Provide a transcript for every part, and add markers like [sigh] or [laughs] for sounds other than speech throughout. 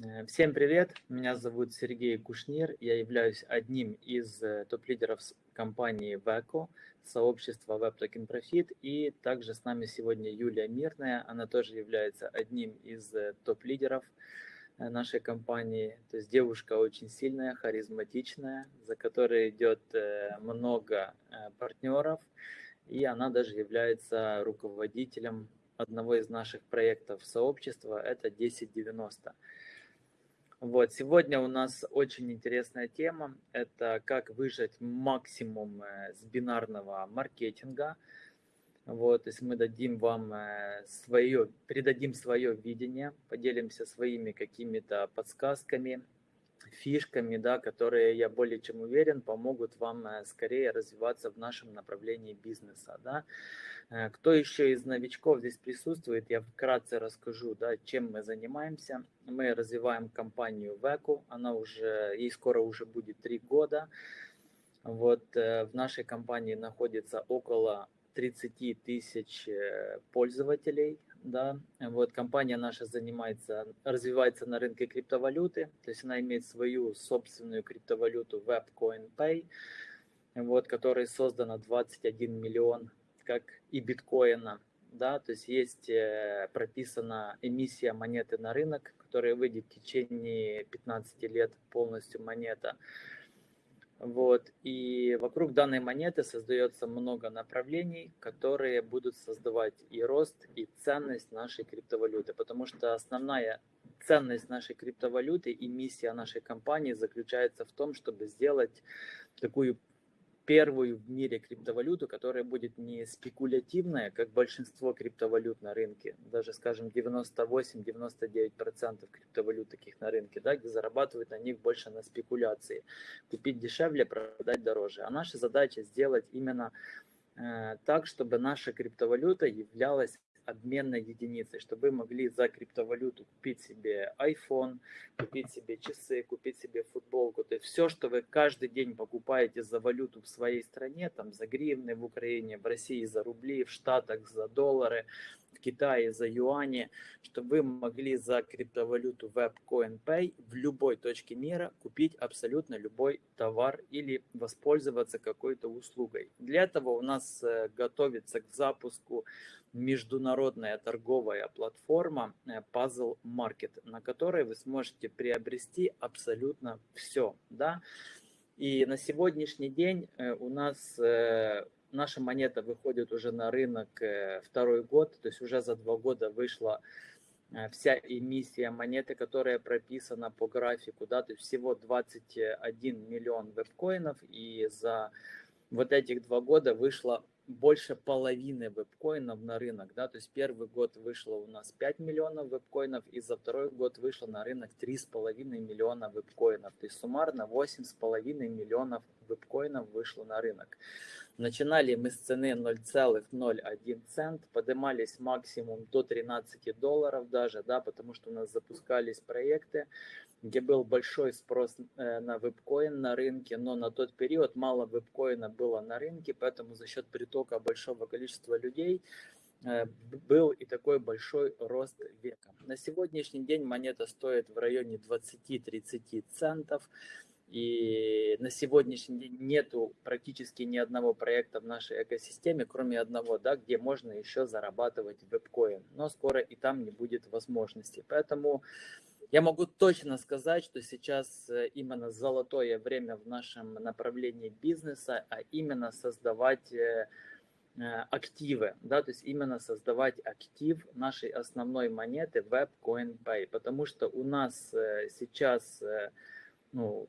Э, всем привет, меня зовут Сергей Кушнир, я являюсь одним из э, топ-лидеров компании VECO, сообщества Web Token Profit, и также с нами сегодня Юлия Мирная, она тоже является одним из э, топ-лидеров нашей компании, то есть девушка очень сильная, харизматичная, за которой идет много партнеров, и она даже является руководителем одного из наших проектов сообщества, это 1090. Вот, сегодня у нас очень интересная тема. Это как выжать максимум э, с бинарного маркетинга. Вот, то есть мы дадим вам э, свое, передадим свое видение, поделимся своими какими-то подсказками, фишками, да, которые, я более чем уверен, помогут вам э, скорее развиваться в нашем направлении бизнеса. Да. Э, кто еще из новичков здесь присутствует, я вкратце расскажу, да, чем мы занимаемся. Мы развиваем компанию Веку, она уже, ей скоро уже будет три года. Вот э, в нашей компании находится около 30 тысяч пользователей, да, вот компания наша занимается, развивается на рынке криптовалюты, то есть она имеет свою собственную криптовалюту WebCoinPay, вот, которая создана 21 миллион, как и биткоина, да, то есть есть э, прописана эмиссия монеты на рынок, которая выйдет в течение 15 лет полностью монета, вот. И вокруг данной монеты создается много направлений, которые будут создавать и рост, и ценность нашей криптовалюты. Потому что основная ценность нашей криптовалюты и миссия нашей компании заключается в том, чтобы сделать такую первую в мире криптовалюту, которая будет не спекулятивная, как большинство криптовалют на рынке, даже, скажем, 98-99% криптовалют таких на рынке, да, где зарабатывают на них больше на спекуляции. Купить дешевле, продать дороже. А наша задача сделать именно э, так, чтобы наша криптовалюта являлась обменной единицей, чтобы вы могли за криптовалюту купить себе iPhone, купить себе часы, купить себе футболку. То есть все, что вы каждый день покупаете за валюту в своей стране, там за гривны в Украине, в России за рубли, в Штатах за доллары, в Китае за юани, чтобы вы могли за криптовалюту WebCoinPay в любой точке мира купить абсолютно любой товар или воспользоваться какой-то услугой. Для этого у нас э, готовится к запуску международная торговая платформа э, Puzzle Market, на которой вы сможете приобрести абсолютно все. Да? И на сегодняшний день э, у нас э, наша монета выходит уже на рынок второй год, то есть уже за два года вышла вся эмиссия монеты, которая прописана по графику, да, то есть всего 21 миллион вебкоинов, и за вот этих два года вышло больше половины вебкоинов на рынок, да, то есть первый год вышло у нас 5 миллионов вебкоинов, и за второй год вышло на рынок 3,5 миллиона вебкоинов, то есть суммарно 8,5 миллионов вебкоинов вышло на рынок. Начинали мы с цены 0,01 цент, поднимались максимум до 13 долларов даже, да, потому что у нас запускались проекты, где был большой спрос э, на вебкоин на рынке, но на тот период мало вебкоина было на рынке, поэтому за счет притока большого количества людей э, был и такой большой рост века. На сегодняшний день монета стоит в районе 20-30 центов. И на сегодняшний день нету практически ни одного проекта в нашей экосистеме, кроме одного, да, где можно еще зарабатывать вебкоин. Но скоро и там не будет возможности. Поэтому я могу точно сказать, что сейчас э, именно золотое время в нашем направлении бизнеса, а именно создавать э, э, активы, да, то есть именно создавать актив нашей основной монеты WebCoinPay, потому что у нас сейчас, ну,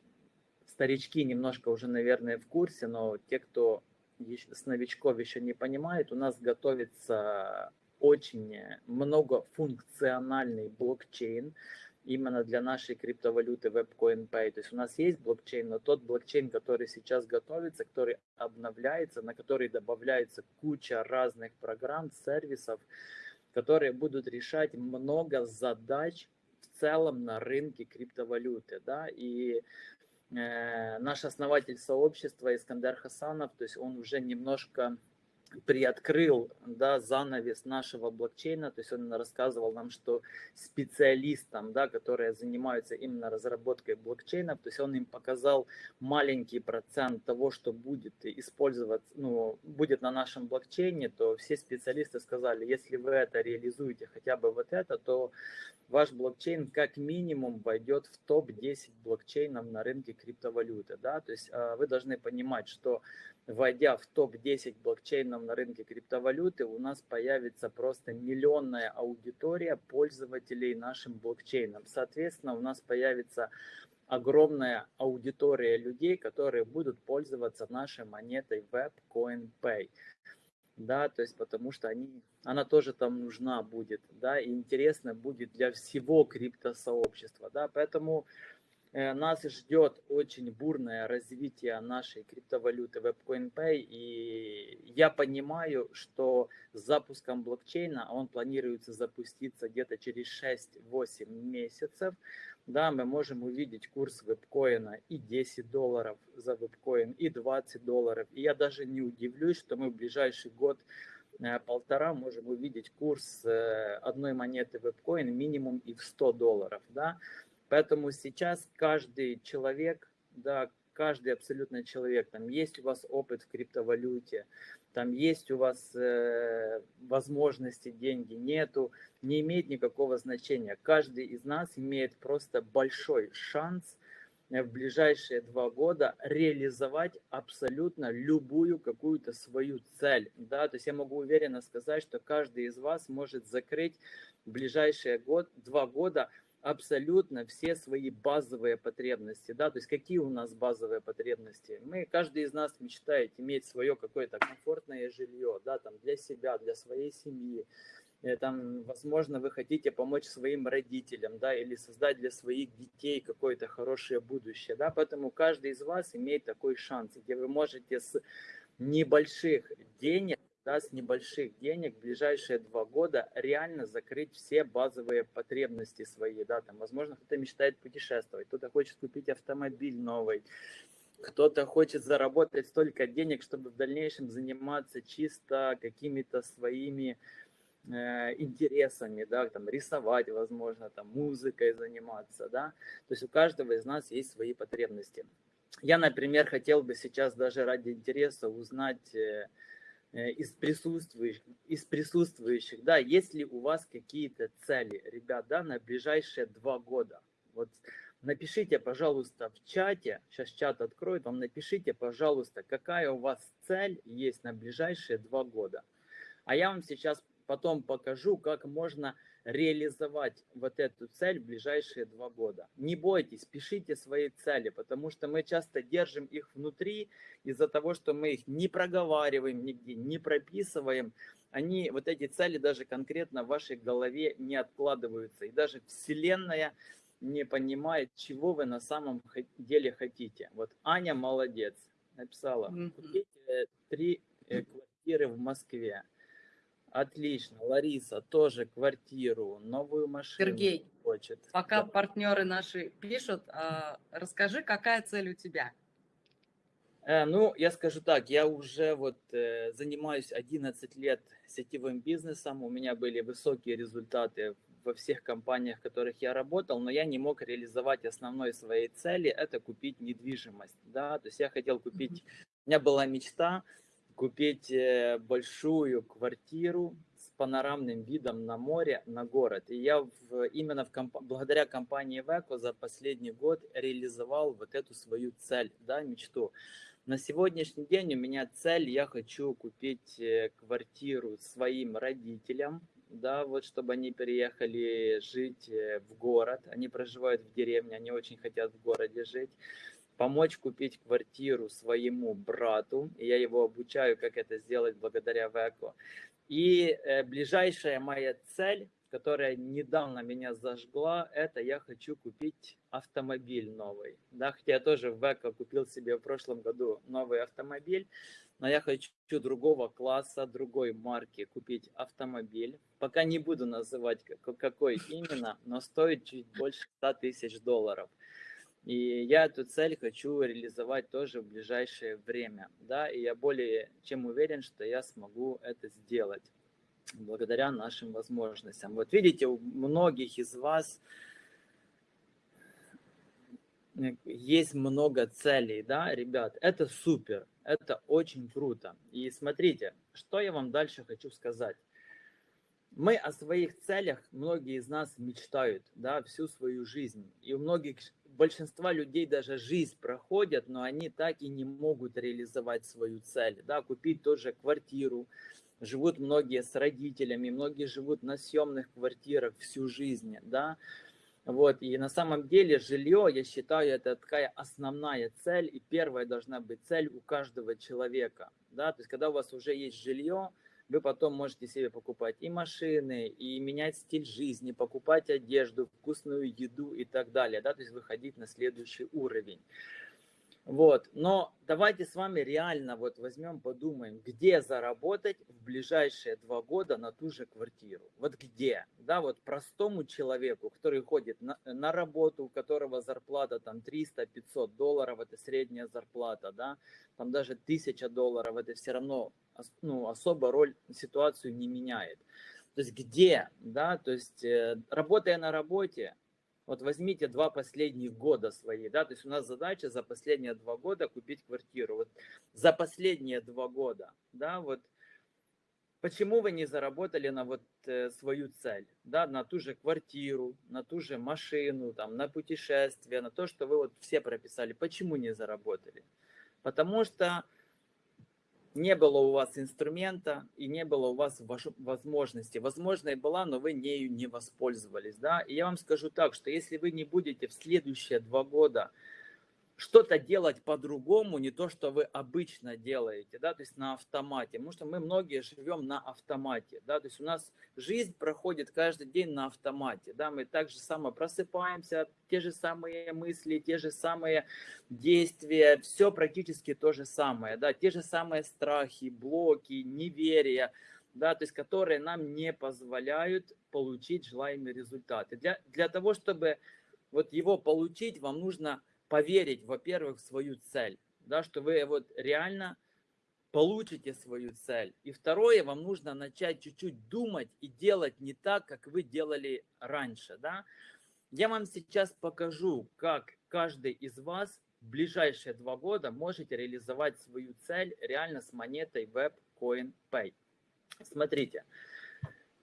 старички немножко уже, наверное, в курсе, но те, кто с новичков еще не понимает, у нас готовится очень многофункциональный блокчейн, именно для нашей криптовалюты WebCoinPay. То есть у нас есть блокчейн, но тот блокчейн, который сейчас готовится, который обновляется, на который добавляется куча разных программ, сервисов, которые будут решать много задач в целом на рынке криптовалюты. Да? И наш основатель сообщества Искандер Хасанов, то есть он уже немножко приоткрыл да, занавес нашего блокчейна, то есть он рассказывал нам, что специалистам, да, которые занимаются именно разработкой блокчейна, то есть он им показал маленький процент того, что будет использовать, ну, будет на нашем блокчейне, то все специалисты сказали, если вы это реализуете, хотя бы вот это, то ваш блокчейн как минимум войдет в топ-10 блокчейнов на рынке криптовалюты, да, то есть а, вы должны понимать, что войдя в топ-10 блокчейнов на рынке криптовалюты, у нас появится просто миллионная аудитория пользователей нашим блокчейном. Соответственно, у нас появится огромная аудитория людей, которые будут пользоваться нашей монетой WebCoinPay. Да, то есть потому что они, она тоже там нужна будет, да, и интересно будет для всего криптосообщества, да, поэтому нас ждет очень бурное развитие нашей криптовалюты WebCoinPay, и я понимаю, что с запуском блокчейна, он планируется запуститься где-то через 6-8 месяцев, да, мы можем увидеть курс вебкоина и 10 долларов за вебкоин, и 20 долларов. И я даже не удивлюсь, что мы в ближайший год э, полтора можем увидеть курс э, одной монеты вебкоин минимум и в 100 долларов, да. Поэтому сейчас каждый человек, да, каждый абсолютно человек, там есть у вас опыт в криптовалюте, там есть у вас э, возможности, деньги нету, не имеет никакого значения. Каждый из нас имеет просто большой шанс э, в ближайшие два года реализовать абсолютно любую какую-то свою цель. Да? То есть я могу уверенно сказать, что каждый из вас может закрыть в ближайшие год, два года абсолютно все свои базовые потребности, да, то есть какие у нас базовые потребности. Мы, каждый из нас мечтает иметь свое какое-то комфортное жилье, да, там для себя, для своей семьи, э, там, возможно, вы хотите помочь своим родителям, да, или создать для своих детей какое-то хорошее будущее, да, поэтому каждый из вас имеет такой шанс, где вы можете с небольших денег да, с небольших денег в ближайшие два года реально закрыть все базовые потребности свои. Да, там, возможно, кто-то мечтает путешествовать, кто-то хочет купить автомобиль новый, кто-то хочет заработать столько денег, чтобы в дальнейшем заниматься чисто какими-то своими э, интересами, да, там, рисовать, возможно, там, музыкой заниматься, да. То есть у каждого из нас есть свои потребности. Я, например, хотел бы сейчас даже ради интереса узнать... Э, из присутствующих, из присутствующих, да, есть ли у вас какие-то цели, ребят, да, на ближайшие два года? Вот напишите, пожалуйста, в чате, сейчас чат откроет, вам напишите, пожалуйста, какая у вас цель есть на ближайшие два года. А я вам сейчас потом покажу, как можно реализовать вот эту цель в ближайшие два года. Не бойтесь, пишите свои цели, потому что мы часто держим их внутри из-за того, что мы их не проговариваем нигде, не прописываем. Они, вот эти цели даже конкретно в вашей голове не откладываются. И даже Вселенная не понимает, чего вы на самом деле хотите. Вот Аня молодец, написала, купите три э, квартиры в Москве. Отлично. Лариса тоже квартиру, новую машину Сергей, хочет. Пока да. партнеры наши пишут, э, расскажи, какая цель у тебя? Э, ну, я скажу так, я уже вот э, занимаюсь 11 лет сетевым бизнесом, у меня были высокие результаты во всех компаниях, в которых я работал, но я не мог реализовать основной своей цели, это купить недвижимость, да, то есть я хотел купить, mm-hmm. у меня была мечта, купить э, большую квартиру с панорамным видом на море, на город. И я в, именно в комп... благодаря компании Веко за последний год реализовал вот эту свою цель, да, мечту. На сегодняшний день у меня цель, я хочу купить э, квартиру своим родителям, да, вот чтобы они переехали жить э, в город, они проживают в деревне, они очень хотят в городе жить помочь купить квартиру своему брату. И я его обучаю, как это сделать благодаря Веко. И э, ближайшая моя цель, которая недавно меня зажгла, это я хочу купить автомобиль новый. Да, хотя я тоже в Веко купил себе в прошлом году новый автомобиль, но я хочу другого класса, другой марки купить автомобиль. Пока не буду называть какой именно, но стоит чуть больше 100 тысяч долларов. И я эту цель хочу реализовать тоже в ближайшее время, да, и я более чем уверен, что я смогу это сделать благодаря нашим возможностям. Вот видите, у многих из вас есть много целей, да, ребят, это супер, это очень круто. И смотрите, что я вам дальше хочу сказать. Мы о своих целях, многие из нас мечтают, да, всю свою жизнь. И у многих большинства людей даже жизнь проходят, но они так и не могут реализовать свою цель, да, купить тоже квартиру. Живут многие с родителями, многие живут на съемных квартирах всю жизнь, да. Вот, и на самом деле жилье, я считаю, это такая основная цель, и первая должна быть цель у каждого человека, да, то есть когда у вас уже есть жилье, вы потом можете себе покупать и машины, и менять стиль жизни, покупать одежду, вкусную еду и так далее, да, то есть выходить на следующий уровень. Вот, но давайте с вами реально вот возьмем, подумаем, где заработать в ближайшие два года на ту же квартиру. Вот где, да, вот простому человеку, который ходит на, на работу, у которого зарплата там 300-500 долларов, это средняя зарплата, да, там даже 1000 долларов, это все равно ну, особо роль, ситуацию не меняет. То есть где, да, то есть э, работая на работе, вот возьмите два последних года свои, да, то есть у нас задача за последние два года купить квартиру. Вот за последние два года, да, вот почему вы не заработали на вот э, свою цель, да, на ту же квартиру, на ту же машину, там, на путешествие, на то, что вы вот все прописали, почему не заработали? Потому что не было у вас инструмента и не было у вас возможности. Возможно, и была, но вы нею не воспользовались. Да? И я вам скажу так, что если вы не будете в следующие два года что-то делать по-другому, не то, что вы обычно делаете, да, то есть на автомате, потому что мы многие живем на автомате, да, то есть у нас жизнь проходит каждый день на автомате, да, мы так же само просыпаемся, те же самые мысли, те же самые действия, все практически то же самое, да, те же самые страхи, блоки, неверия, да, то есть которые нам не позволяют получить желаемый результат. Для, для того, чтобы вот его получить, вам нужно поверить, во-первых, в свою цель, да, что вы вот реально получите свою цель. И второе, вам нужно начать чуть-чуть думать и делать не так, как вы делали раньше. Да? Я вам сейчас покажу, как каждый из вас в ближайшие два года можете реализовать свою цель реально с монетой WebCoin Pay. Смотрите,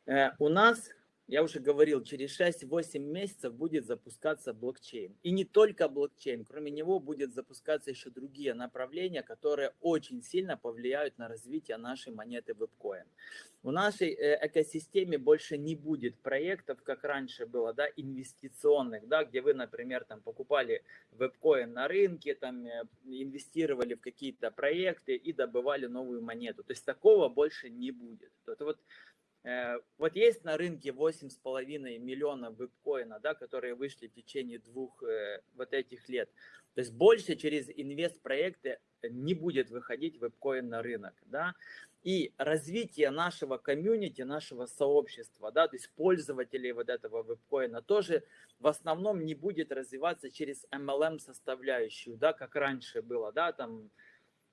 э, у нас я уже говорил, через 6-8 месяцев будет запускаться блокчейн. И не только блокчейн, кроме него будет запускаться еще другие направления, которые очень сильно повлияют на развитие нашей монеты WebCoin. В нашей э, экосистеме больше не будет проектов, как раньше было, да, инвестиционных, да, где вы, например, там покупали WebCoin на рынке, там э, инвестировали в какие-то проекты и добывали новую монету. То есть такого больше не будет. Это вот вот есть на рынке 8,5 миллионов биткоина, да, которые вышли в течение двух э, вот этих лет. То есть больше через инвест-проекты не будет выходить вебкоин на рынок. Да? И развитие нашего комьюнити, нашего сообщества, да, то есть пользователей вот этого вебкоина тоже в основном не будет развиваться через MLM составляющую, да, как раньше было, да, там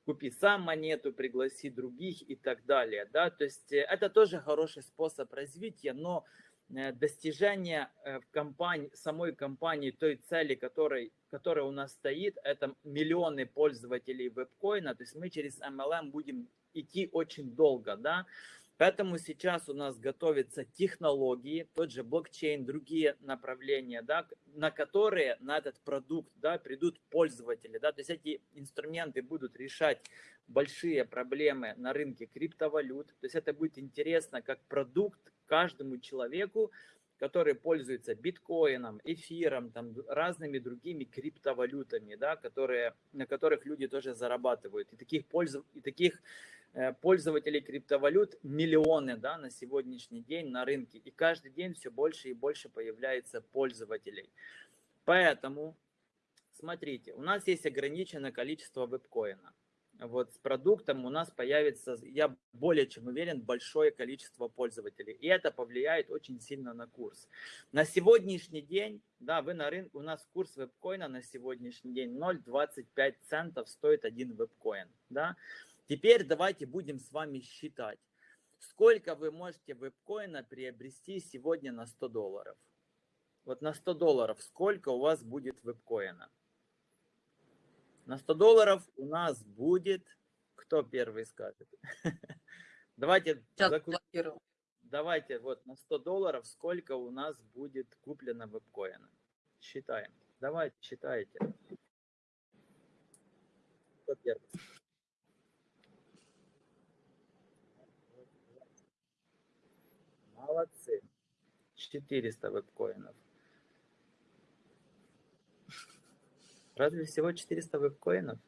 купи сам монету, пригласи других и так далее. Да? То есть э, это тоже хороший способ развития, но э, достижение э, в компании, самой компании той цели, которой, которая у нас стоит, это миллионы пользователей вебкоина, то есть мы через MLM будем идти очень долго, да, Поэтому сейчас у нас готовятся технологии, тот же блокчейн, другие направления, да, на которые, на этот продукт да, придут пользователи. Да, то есть эти инструменты будут решать большие проблемы на рынке криптовалют. То есть это будет интересно как продукт каждому человеку, который пользуется биткоином, эфиром, там, разными другими криптовалютами, да, которые, на которых люди тоже зарабатывают. И таких, пользов, и таких пользователей криптовалют миллионы да, на сегодняшний день на рынке. И каждый день все больше и больше появляется пользователей. Поэтому, смотрите, у нас есть ограниченное количество вебкоина. вот с продуктом у нас появится, я более чем уверен, большое количество пользователей. И это повлияет очень сильно на курс. На сегодняшний день, да, вы на рынке, у нас курс вебкоина на сегодняшний день 0,25 центов стоит один вебкоин. Да? Теперь давайте будем с вами считать, сколько вы можете вебкоина приобрести сегодня на 100 долларов. Вот на 100 долларов сколько у вас будет вебкоина? На 100 долларов у нас будет... Кто первый скажет? [laughs] Давайте... Давайте вот на 100 долларов сколько у нас будет куплено вебкоина. Считаем. Давайте, считайте. Кто первый? Молодцы. 400 вебкоинов. Разве всего 400 вебкоинов?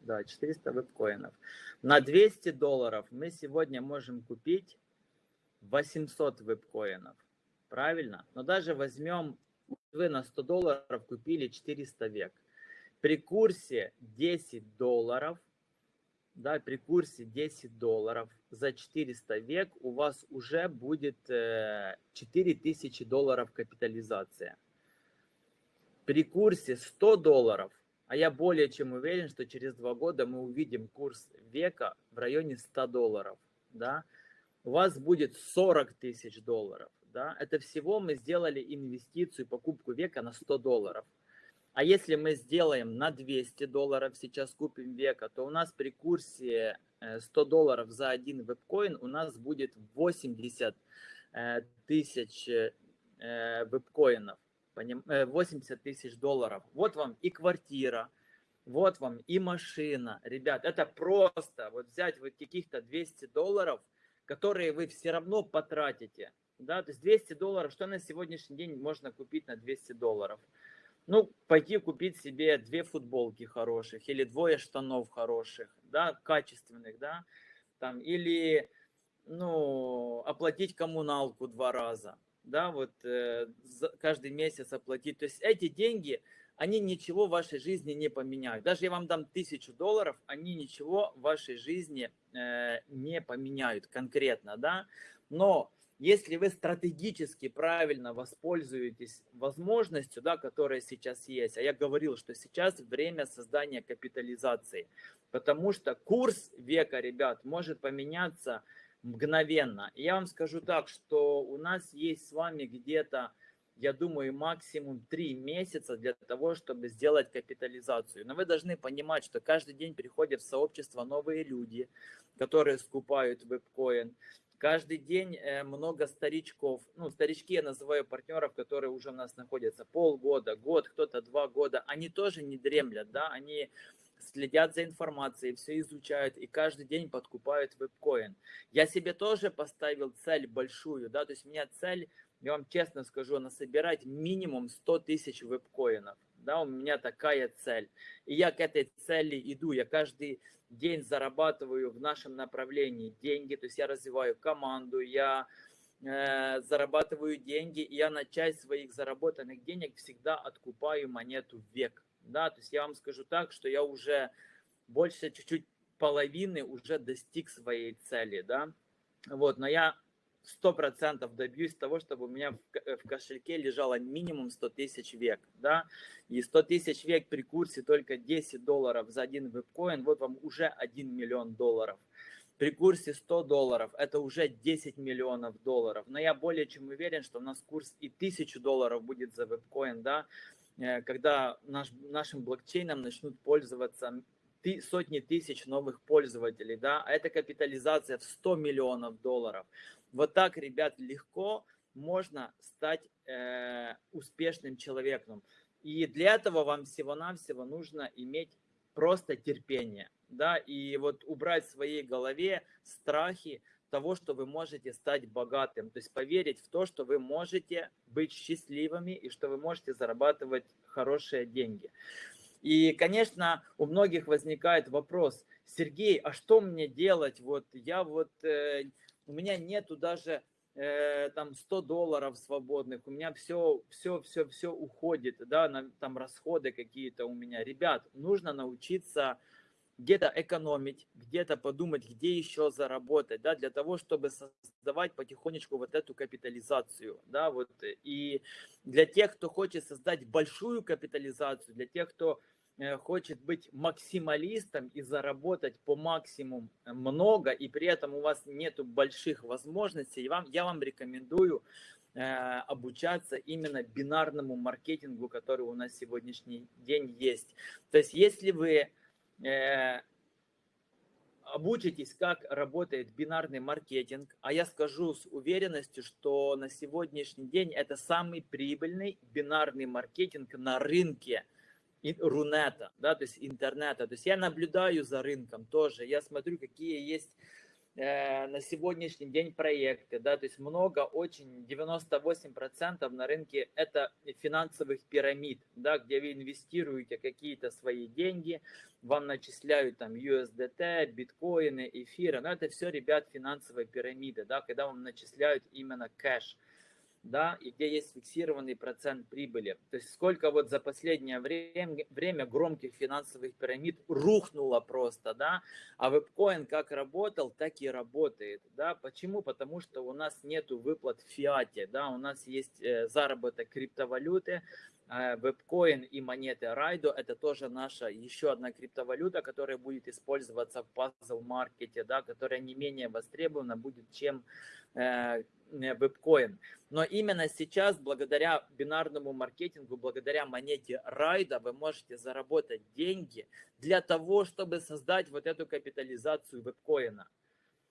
Да, 400 вебкоинов. На 200 долларов мы сегодня можем купить 800 вебкоинов. Правильно? Но даже возьмем, вы на 100 долларов купили 400 век. При курсе 10 долларов, да, при курсе 10 долларов за 400 век у вас уже будет 4000 э, долларов капитализация. При курсе 100 долларов, а я более чем уверен, что через два года мы увидим курс века в районе 100 долларов, да, у вас будет 40 тысяч долларов, да, это всего мы сделали инвестицию, покупку века на 100 долларов. А если мы сделаем на 200 долларов, сейчас купим века, то у нас при курсе 100 э, долларов за один вебкоин у нас будет 80 э, тысяч э, вебкоинов. 80 э, тысяч долларов. Вот вам и квартира, вот вам и машина. Ребят, это просто вот взять вот каких-то 200 долларов, которые вы все равно потратите. Да, то есть 200 долларов, что на сегодняшний день можно купить на 200 долларов? Ну, пойти купить себе две футболки хороших или двое штанов хороших, да, качественных, да, там, или, ну, оплатить коммуналку два раза, да, вот э, каждый месяц оплатить. То есть эти деньги, они ничего в вашей жизни не поменяют. Даже я вам дам тысячу долларов, они ничего в вашей жизни э, не поменяют конкретно, да. Но если вы стратегически правильно воспользуетесь возможностью, да, которая сейчас есть, а я говорил, что сейчас время создания капитализации, потому что курс века, ребят, может поменяться мгновенно. я вам скажу так, что у нас есть с вами где-то, я думаю, максимум 3 месяца для того, чтобы сделать капитализацию. Но вы должны понимать, что каждый день приходят в сообщество новые люди, которые скупают вебкоин. Каждый день э, много старичков, ну, старички я называю партнеров, которые уже у нас находятся полгода, год, кто-то два года, они тоже не дремлят, да, они следят за информацией, все изучают и каждый день подкупают вебкоин. Я себе тоже поставил цель большую, да, то есть у меня цель, я вам честно скажу, насобирать минимум 100 тысяч вебкоинов. Да, у меня такая цель. И я к этой цели иду. Я каждый день зарабатываю в нашем направлении деньги, то есть я развиваю команду, я э, зарабатываю деньги, и я на часть своих заработанных денег всегда откупаю монету век. Да, то есть я вам скажу так, что я уже больше чуть-чуть половины уже достиг своей цели, да, вот, но я сто процентов добьюсь того, чтобы у меня в, э, кошельке лежало минимум 100 тысяч век, да, и 100 тысяч век при курсе только 10 долларов за один вебкоин, вот вам уже 1 миллион долларов. При курсе 100 долларов это уже 10 миллионов долларов. Но я более чем уверен, что у нас курс и 1000 долларов будет за вебкоин, да, Э, когда наш, нашим блокчейном начнут пользоваться сотни тысяч новых пользователей, да, а это капитализация в 100 миллионов долларов. Вот так, ребят, легко можно стать э, успешным человеком. И для этого вам всего-навсего нужно иметь просто терпение, да, и вот убрать в своей голове страхи, того, что вы можете стать богатым. То есть поверить в то, что вы можете быть счастливыми и что вы можете зарабатывать хорошие деньги. И, конечно, у многих возникает вопрос, Сергей, а что мне делать? Вот я вот, э, у меня нету даже э, там 100 долларов свободных, у меня все, все, все, все уходит, да, на, там расходы какие-то у меня. Ребят, нужно научиться где-то экономить, где-то подумать, где еще заработать, да, для того, чтобы создавать потихонечку вот эту капитализацию, да, вот, и для тех, кто хочет создать большую капитализацию, для тех, кто хочет быть максималистом и заработать по максимуму много, и при этом у вас нету больших возможностей, вам, я вам рекомендую э, обучаться именно бинарному маркетингу, который у нас сегодняшний день есть. То есть, если вы э, обучитесь, как работает бинарный маркетинг, а я скажу с уверенностью, что на сегодняшний день это самый прибыльный бинарный маркетинг на рынке рунета, да, то есть интернета. То есть я наблюдаю за рынком тоже, я смотрю, какие есть Э, на сегодняшний день проекты, да, то есть много, очень, 98% на рынке это финансовых пирамид, да, где вы инвестируете какие-то свои деньги, вам начисляют там USDT, биткоины, эфиры, но это все, ребят, финансовые пирамиды, да, когда вам начисляют именно кэш, да, и где есть фиксированный процент прибыли. То есть сколько вот за последнее время, время громких финансовых пирамид рухнуло просто, да, а вебкоин как работал, так и работает, да. Почему? Потому что у нас нету выплат в фиате, да, у нас есть э, заработок криптовалюты, э, вебкоин и монеты Райдо это тоже наша еще одна криптовалюта, которая будет использоваться в пазл маркете, да, которая не менее востребована будет, чем э, вебкоин. Но именно сейчас, благодаря бинарному маркетингу, благодаря монете Райда, вы можете заработать деньги для того, чтобы создать вот эту капитализацию вебкоина.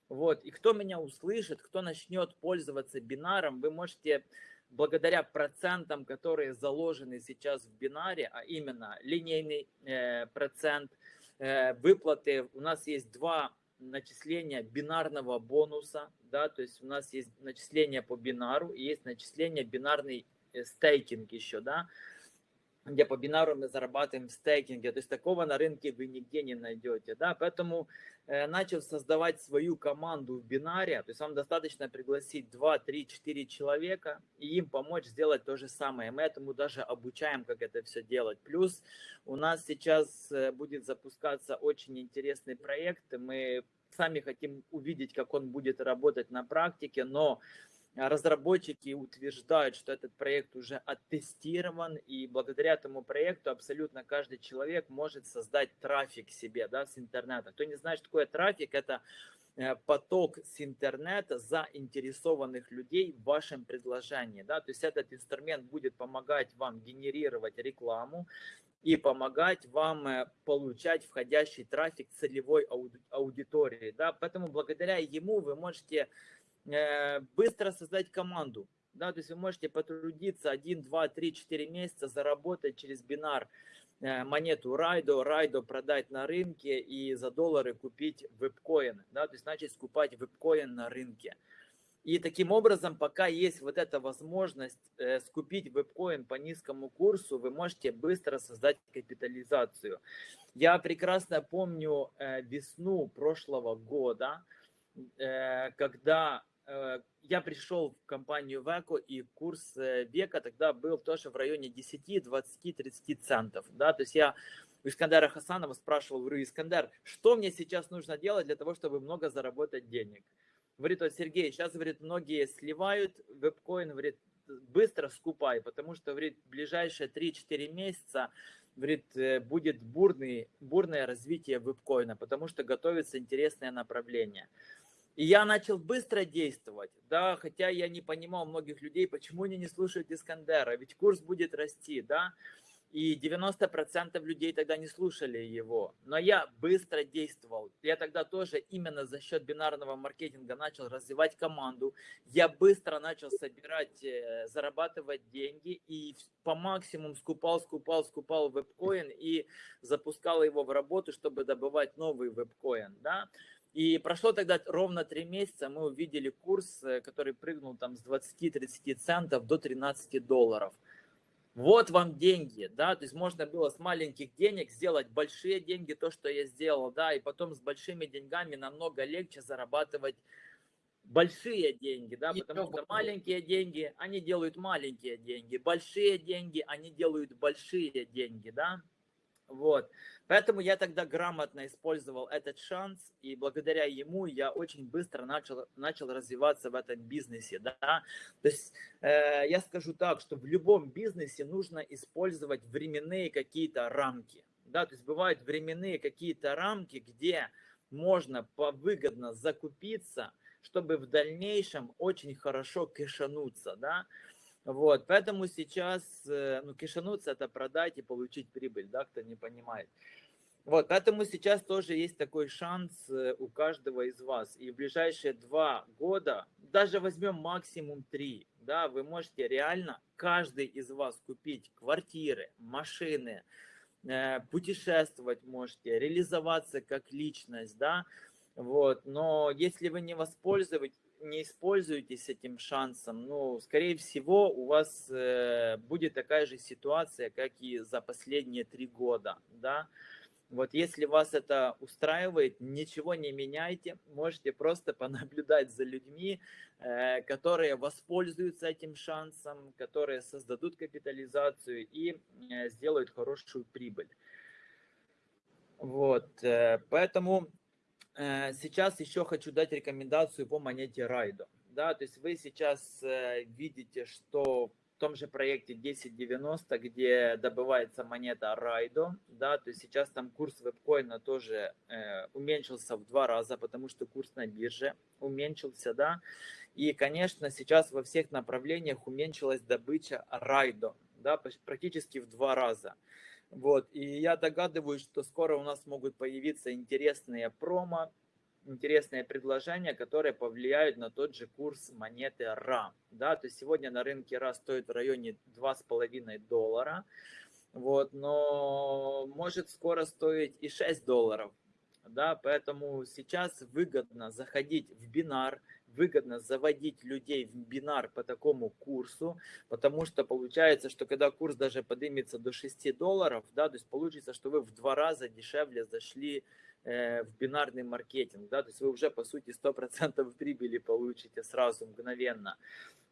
Вот. И кто меня услышит, кто начнет пользоваться бинаром, вы можете благодаря процентам, которые заложены сейчас в бинаре, а именно линейный э, процент, э, выплаты, у нас есть два начисления бинарного бонуса, да, то есть у нас есть начисление по бинару и есть начисление бинарный э, стейкинг еще, да, где по бинару мы зарабатываем в стейкинге. То есть такого на рынке вы нигде не найдете. Да? Поэтому э, начав создавать свою команду в бинаре, то есть вам достаточно пригласить 2, 3, 4 человека и им помочь сделать то же самое. Мы этому даже обучаем, как это все делать. Плюс у нас сейчас э, будет запускаться очень интересный проект. Мы сами хотим увидеть, как он будет работать на практике, но разработчики утверждают, что этот проект уже оттестирован, и благодаря этому проекту абсолютно каждый человек может создать трафик себе да, с интернета. Кто не знает, что такое трафик, это э, поток с интернета заинтересованных людей в вашем предложении. Да? То есть этот инструмент будет помогать вам генерировать рекламу и помогать вам э, получать входящий трафик целевой аудитории. Да? Поэтому благодаря ему вы можете Э, быстро создать команду. Да, то есть вы можете потрудиться 1, 2, 3, 4 месяца, заработать через бинар э, монету Райдо, Райдо продать на рынке и за доллары купить вебкоин. Да, то есть начать скупать вебкоин на рынке. И таким образом, пока есть вот эта возможность э, скупить вебкоин по низкому курсу, вы можете быстро создать капитализацию. Я прекрасно помню э, весну прошлого года, э, когда я пришел в компанию Веко, и курс века тогда был тоже в районе 10, 20, 30 центов. Да? То есть я у Искандера Хасанова спрашивал, говорю, Искандер, что мне сейчас нужно делать для того, чтобы много заработать денег? Говорит, вот Сергей, сейчас, говорит, многие сливают вебкоин, говорит, быстро скупай, потому что, говорит, ближайшие 3-4 месяца говорит, э, будет бурный, бурное развитие вебкоина, потому что готовится интересное направление. И я начал быстро действовать, да, хотя я не понимал многих людей, почему они не слушают Искандера, ведь курс будет расти, да, и 90% людей тогда не слушали его. Но я быстро действовал. Я тогда тоже именно за счет бинарного маркетинга начал развивать команду. Я быстро начал собирать, э, зарабатывать деньги и по максимуму скупал, скупал, скупал вебкоин и запускал его в работу, чтобы добывать новый вебкоин. Да? И прошло тогда ровно три месяца, мы увидели курс, э, который прыгнул там с 20-30 центов до 13 долларов. Вот вам деньги, да, то есть можно было с маленьких денег сделать большие деньги, то, что я сделал, да, и потом с большими деньгами намного легче зарабатывать большие деньги, да, потому что маленькие деньги, они делают маленькие деньги, большие деньги, они делают большие деньги, да. Вот. Поэтому я тогда грамотно использовал этот шанс, и благодаря ему я очень быстро начал, начал развиваться в этом бизнесе. Да? То есть э, я скажу так, что в любом бизнесе нужно использовать временные какие-то рамки. Да? То есть бывают временные какие-то рамки, где можно повыгодно закупиться, чтобы в дальнейшем очень хорошо кэшануться. Да? Вот, поэтому сейчас, э, ну, кишануться это продать и получить прибыль, да, кто не понимает. Вот, поэтому сейчас тоже есть такой шанс э, у каждого из вас. И в ближайшие два года, даже возьмем максимум три, да, вы можете реально, каждый из вас купить квартиры, машины, э, путешествовать можете, реализоваться как личность, да, вот, но если вы не воспользуетесь, не используетесь этим шансом, ну, скорее всего, у вас э, будет такая же ситуация, как и за последние три года, да. Вот если вас это устраивает, ничего не меняйте, можете просто [laughs] понаблюдать за людьми, э, которые воспользуются этим шансом, которые создадут капитализацию и э, сделают хорошую прибыль. Вот, э, поэтому сейчас еще хочу дать рекомендацию по монете Райдо. Да, то есть вы сейчас э, видите, что в том же проекте 1090, где добывается монета Райдо, да, то есть сейчас там курс вебкоина тоже э, уменьшился в два раза, потому что курс на бирже уменьшился, да, и, конечно, сейчас во всех направлениях уменьшилась добыча Райдо, да, практически в два раза. Вот, и я догадываюсь, что скоро у нас могут появиться интересные промо, интересные предложения, которые повлияют на тот же курс монеты РА. Да, то есть сегодня на рынке РА стоит в районе 2,5 доллара, вот, но может скоро стоить и 6 долларов. Да, поэтому сейчас выгодно заходить в бинар, выгодно заводить людей в бинар по такому курсу, потому что получается, что когда курс даже поднимется до 6 долларов, да, то есть получится, что вы в два раза дешевле зашли в бинарный маркетинг, да, то есть вы уже по сути 100% прибыли получите сразу, мгновенно.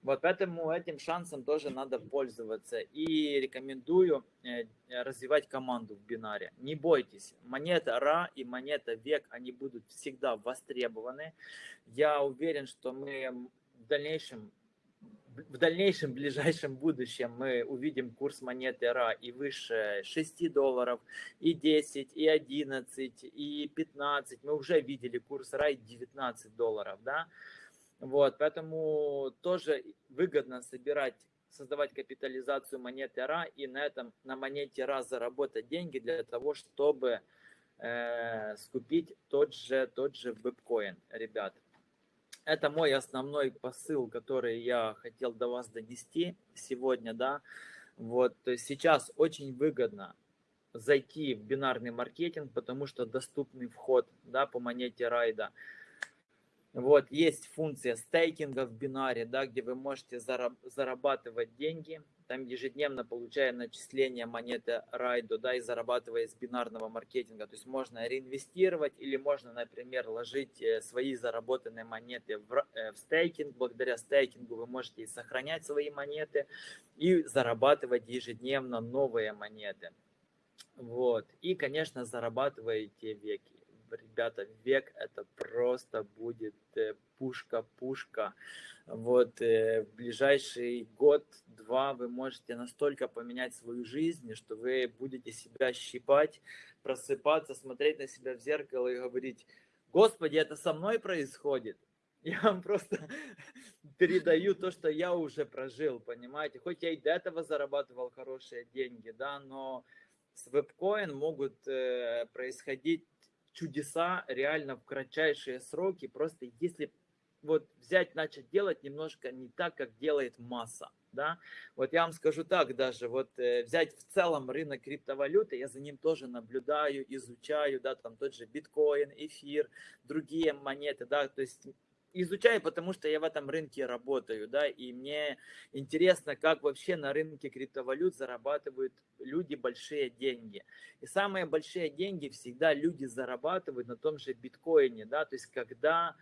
Вот поэтому этим шансом тоже надо пользоваться. И рекомендую э, развивать команду в бинаре. Не бойтесь, монета РА и монета ВЕК, они будут всегда востребованы. Я уверен, что мы в дальнейшем в дальнейшем, ближайшем будущем мы увидим курс монеты РА и выше 6 долларов, и 10, и 11, и 15. Мы уже видели курс РА и 19 долларов, да. Вот, поэтому тоже выгодно собирать, создавать капитализацию монеты РА и на этом, на монете РА заработать деньги для того, чтобы э, скупить тот же, тот же биткоин, ребят. Это мой основной посыл, который я хотел до вас донести сегодня, да. Вот, то есть сейчас очень выгодно зайти в бинарный маркетинг, потому что доступный вход, да, по монете райда. Вот, есть функция стейкинга в бинаре, да, где вы можете зарабатывать деньги, там ежедневно получая начисление монеты Райдо, да, и зарабатывая из бинарного маркетинга. То есть можно реинвестировать или можно, например, ложить э, свои заработанные монеты в, э, в стейкинг. Благодаря стейкингу вы можете сохранять свои монеты и зарабатывать ежедневно новые монеты. Вот. И, конечно, зарабатываете веки ребята, век это просто будет пушка-пушка. Э, вот э, в ближайший год-два вы можете настолько поменять свою жизнь, что вы будете себя щипать, просыпаться, смотреть на себя в зеркало и говорить, Господи, это со мной происходит. [laughs] Я вам просто [laughs] передаю то, что я уже прожил, понимаете? Хоть я и до этого зарабатывал хорошие деньги, да, но с вебкоин могут э, происходить чудеса реально в кратчайшие сроки. Просто если вот взять, начать делать немножко не так, как делает масса. Да? Вот я вам скажу так даже, вот э, взять в целом рынок криптовалюты, я за ним тоже наблюдаю, изучаю, да, там тот же биткоин, эфир, другие монеты, да, то есть изучаю, потому что я в этом рынке работаю, да, и мне интересно, как вообще на рынке криптовалют зарабатывают люди большие деньги. И самые большие деньги всегда люди зарабатывают на том же биткоине, да, то есть когда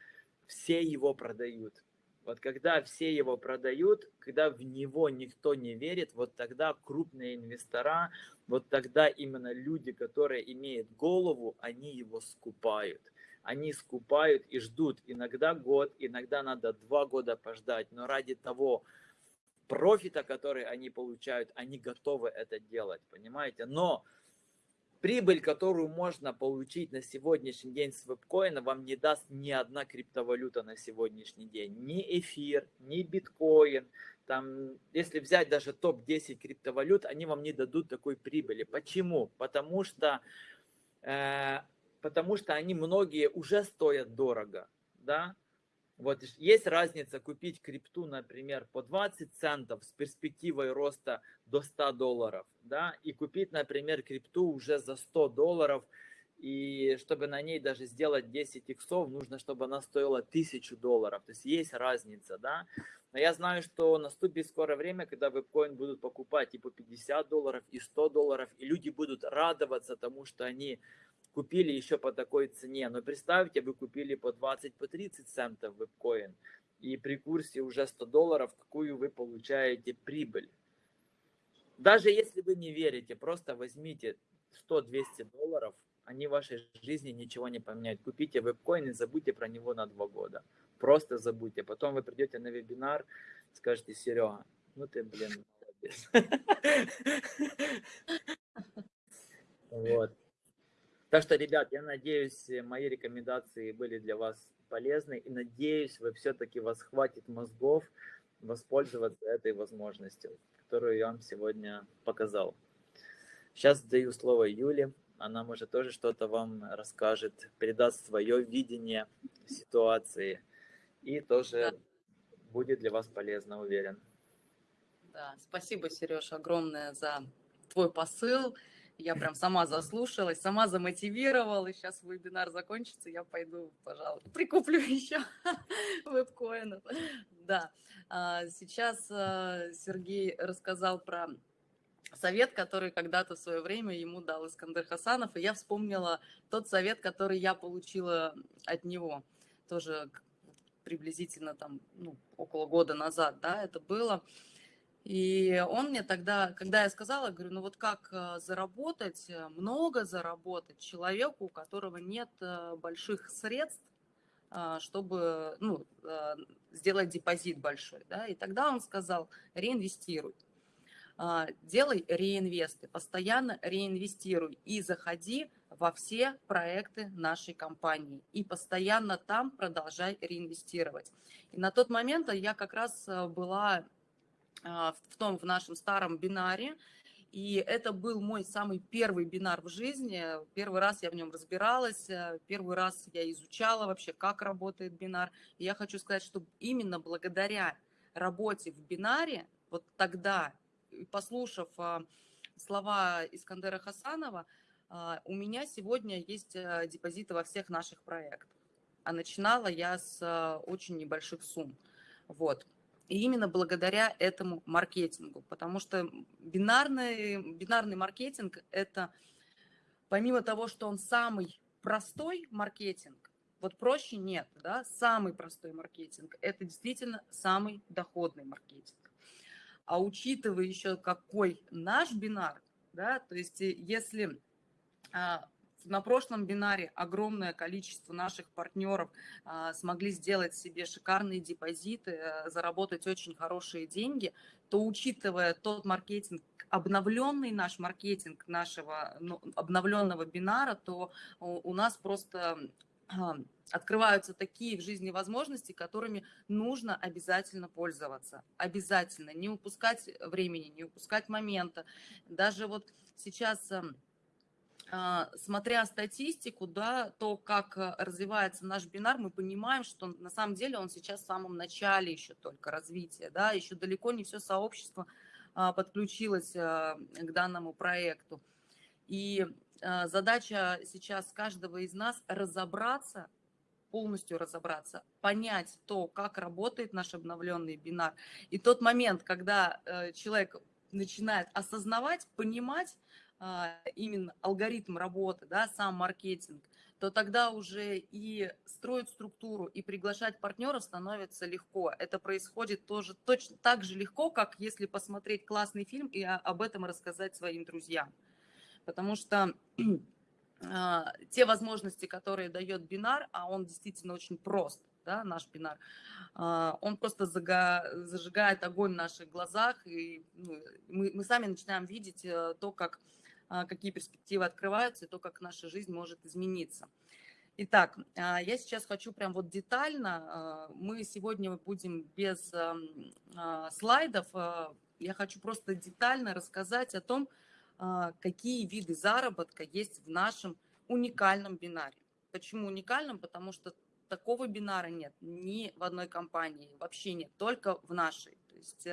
все его продают. Вот когда все его продают, когда в него никто не верит, вот тогда крупные инвестора, вот тогда именно люди, которые имеют голову, они его скупают. Они скупают и ждут иногда год, иногда надо два года пождать, но ради того профита, который они получают, они готовы это делать, понимаете? Но прибыль, которую можно получить на сегодняшний день с вебкоина, вам не даст ни одна криптовалюта на сегодняшний день. Ни эфир, ни биткоин. Там, если взять даже топ-10 криптовалют, они вам не дадут такой прибыли. Почему? Потому что, э, потому что они многие уже стоят дорого. Да? Вот есть разница купить крипту, например, по 20 центов с перспективой роста до 100 долларов, да, и купить, например, крипту уже за 100 долларов, и чтобы на ней даже сделать 10 иксов, нужно, чтобы она стоила 1000 долларов. То есть есть разница, да. Но я знаю, что наступит скоро время, когда вебкоин будут покупать и по 50 долларов, и 100 долларов, и люди будут радоваться тому, что они купили еще по такой цене. Но представьте, вы купили по 20, по 30 центов вебкоин, и при курсе уже 100 долларов, какую вы получаете прибыль. Даже если вы не верите, просто возьмите 100-200 долларов, они в вашей жизни ничего не поменяют. Купите вебкоин и забудьте про него на два года. Просто забудьте. Потом вы придете на вебинар, скажете, Серега, ну ты, блин, молодец. [laughs] Вот. Так что, ребят, я надеюсь, мои рекомендации были для вас полезны. И надеюсь, вы все-таки вас хватит мозгов воспользоваться этой возможностью, которую я вам сегодня показал. Сейчас даю слово Юле. Она, может, тоже что-то вам расскажет, передаст свое видение ситуации. И тоже да. будет для вас полезно, уверен. Да, спасибо, Сереж, огромное за твой посыл. Я прям сама заслушалась, сама замотивировала. Сейчас вебинар закончится, я пойду, пожалуй, прикуплю [laughs] еще вебкоинов. Да, а, сейчас а, Сергей рассказал про совет, который когда-то в свое время ему дал Искандер Хасанов, и я вспомнила тот совет, который я получила от него, тоже приблизительно там, ну, около года назад, да, это было. И он мне тогда, когда я сказала, говорю, ну вот как э, заработать, э, много заработать человеку, у которого нет э, больших средств, чтобы ну, сделать депозит большой. Да? И тогда он сказал, реинвестируй. Делай реинвесты, постоянно реинвестируй и заходи во все проекты нашей компании. И постоянно там продолжай реинвестировать. И на тот момент я как раз была а, в том, в нашем старом бинаре. И это был мой самый первый бинар в жизни. Первый раз я в нем разбиралась, э, первый раз я изучала вообще, как работает бинар. И я хочу сказать, что именно благодаря работе в бинаре, вот тогда, послушав а, слова Искандера Хасанова, а, у меня сегодня есть э, депозиты во всех наших проектах. А начинала я с очень небольших сумм. Вот. И именно благодаря этому маркетингу, потому что бинарный, бинарный маркетинг – это помимо того, что он самый простой маркетинг, вот проще нет, да, самый простой маркетинг – это действительно самый доходный маркетинг. А учитывая еще какой наш бинар, да, то есть э, если а, на прошлом бинаре огромное количество наших партнеров а, смогли сделать себе шикарные депозиты, а, заработать очень хорошие деньги, то учитывая тот маркетинг, обновленный наш маркетинг нашего ну, обновленного бинара, то у, нас просто а, открываются такие в жизни возможности, которыми нужно обязательно пользоваться. Обязательно. Не упускать времени, не упускать момента. Даже вот сейчас а, смотря статистику, да, то, как э, развивается наш бинар, мы понимаем, что на самом деле он сейчас в самом начале еще только развития, да, еще далеко не все сообщество а, подключилось а, к данному проекту. И задача сейчас каждого из нас разобраться, полностью разобраться, понять то, как работает наш обновленный бинар. И тот момент, когда э, человек начинает осознавать, понимать, а, именно алгоритм работы, да, сам маркетинг, то тогда уже и строить структуру, и приглашать партнеров становится легко. Это происходит тоже точно так же легко, как если посмотреть классный фильм и об этом рассказать своим друзьям. Потому что [clears throat] а, те возможности, которые дает бинар, а он действительно очень прост, да, наш бинар, а, он просто зажигает огонь в наших глазах, и ну, мы, мы сами начинаем видеть э, то, как а, какие перспективы открываются и то, как наша жизнь может измениться. Итак, а, я сейчас хочу прям вот детально, а, мы сегодня будем без слайдов, я хочу просто детально рассказать о том, какие виды заработка есть в нашем уникальном бинаре. Почему уникальном? Потому что такого бинара нет ни в одной компании, вообще нет, только в нашей. То есть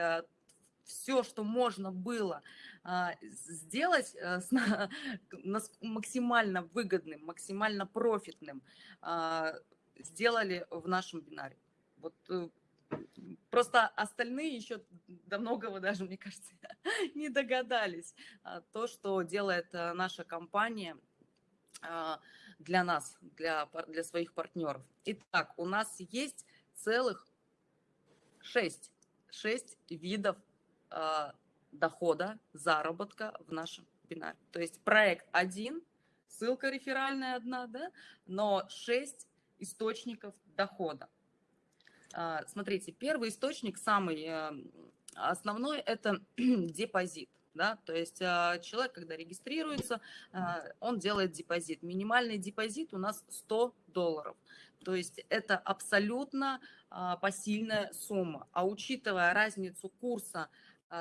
все, что можно было а, сделать э, максимально выгодным, максимально профитным, а, сделали в нашем бинаре. Вот э, Просто остальные еще до многого даже, мне кажется, [laughs] не догадались. А, то, что делает э, наша компания для нас, для, для своих партнеров. Итак, у нас есть целых шесть, шесть видов дохода, заработка в нашем бинаре. То есть проект один, ссылка реферальная одна, да, но шесть источников дохода. Э, смотрите, первый источник, самый э, основной, это [clears throat] депозит. Да? То есть человек, когда регистрируется, он делает депозит. Минимальный депозит у нас 100 долларов. То есть это абсолютно посильная сумма. А учитывая разницу курса а,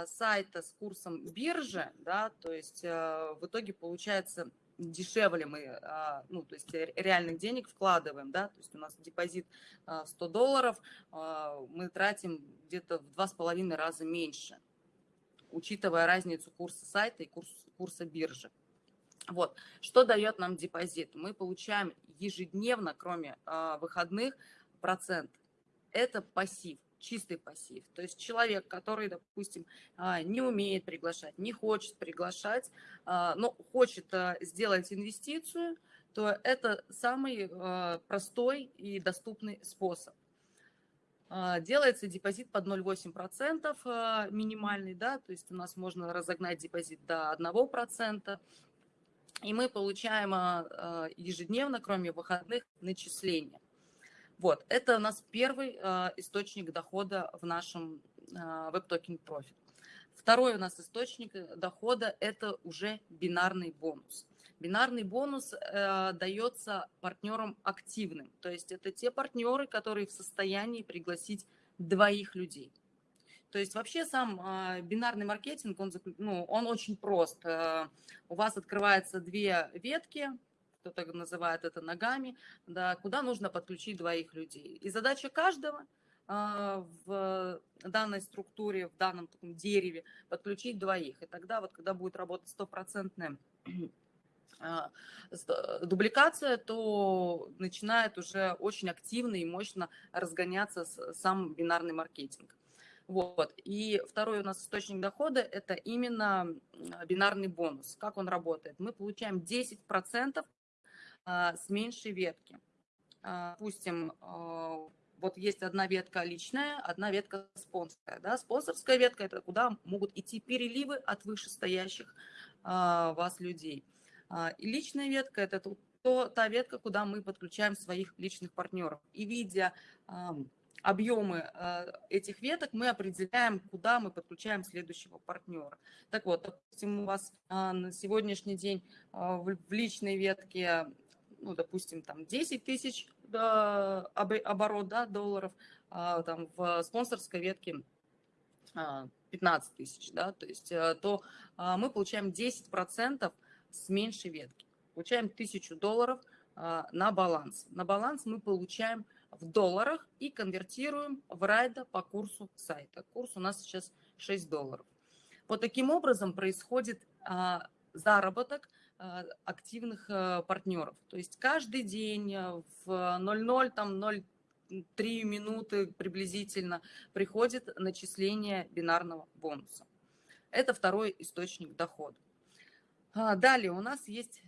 сайта с курсом биржи, да, то есть а, в итоге получается дешевле мы, а, ну, то есть реальных денег вкладываем, да, то есть у нас депозит 100 долларов, мы тратим где-то в два с половиной раза меньше, учитывая разницу курса сайта и курс, курса биржи. Вот, что дает нам депозит? Мы получаем ежедневно, кроме выходных, процент. Это пассив чистый пассив. То есть человек, который, допустим, а, не умеет приглашать, не хочет приглашать, а, но хочет а, сделать инвестицию, то это самый простой и доступный способ. Делается депозит под 0,8% минимальный, да, то есть у нас можно разогнать депозит до 1%, и мы получаем ежедневно, кроме выходных, начисления. Вот, это у нас первый э, источник дохода в нашем э, WebToken Profit. Второй у нас источник э, дохода – это уже бинарный бонус. Бинарный бонус э, дается партнерам активным, то есть это те партнеры, которые в состоянии пригласить двоих людей. То есть вообще сам э, бинарный маркетинг, он, ну, он очень прост. Э, у вас открывается две ветки, кто-то называет это ногами, да, куда нужно подключить двоих людей. И задача каждого а, в данной структуре, в данном таком дереве подключить двоих. И тогда вот, когда будет работать стопроцентная [clears throat] а, дубликация, то начинает уже очень активно и мощно разгоняться сам бинарный маркетинг. Вот. И второй у нас источник дохода – это именно бинарный бонус. Как он работает? Мы получаем 10% а, с меньшей ветки. А, допустим, а, вот есть одна ветка личная, одна ветка спонсорская. Да? Спонсорская ветка – это куда могут идти переливы от вышестоящих вас людей. И личная ветка – это то, та ветка, куда мы подключаем своих личных партнеров. И видя объемы этих веток, мы определяем, куда мы подключаем следующего партнера. Так вот, допустим, у вас на сегодняшний день в личной ветке ну, допустим, там 10 тысяч да, оборот да, долларов, а, там в спонсорской ветке 15 а, тысяч, да, то есть э, то а, мы получаем 10% с меньшей ветки. Получаем 1000 долларов а, на баланс. На баланс мы получаем в долларах и конвертируем в райда по курсу сайта. Курс у нас сейчас 6 долларов. Вот таким образом происходит заработок активных а, партнеров. То есть каждый день а, в 00, там 0,3 минуты приблизительно приходит начисление бинарного бонуса. Это второй источник дохода. Далее у нас есть